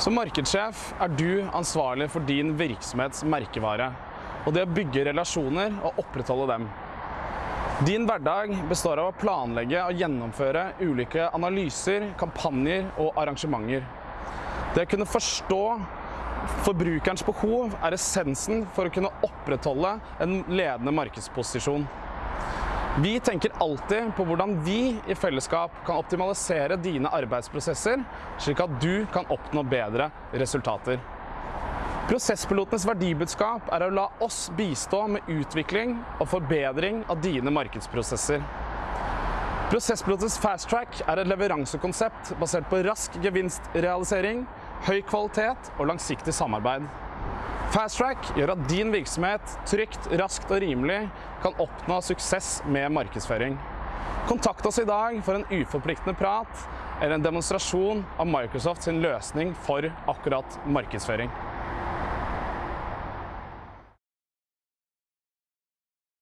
Som markedssjef er du ansvarlig for din virksomhets merkevare og det å bygge relasjoner og opprettholde dem. Din hverdag består av å planlegge og gjennomføre ulike analyser, kampanjer og arrangementer. Det å kunne forstå forbrukerens behov er essensen for å kunne opprettholde en ledende markedsposisjon. Vi tenker alltid på hvordan vi i fellesskap kan optimalisere dine arbeidsprosesser, slik at du kan oppnå bedre resultater. Prosesspilotenes verdibudskap er å la oss bistå med utvikling og forbedring av dine markedsprosesser. Prosesspilotens Fast Track er et leveransekonsept basert på rask gevinstrealisering, høy kvalitet og langsiktig samarbeid. Fast Track gjør at din virksomhet trygt, raskt og rimelig kan oppnå suksess med markedsføring. Kontakt oss i dag for en uforpliktende prat eller en demonstrasjon av Microsoft sin løsning for akkurat markedsføring.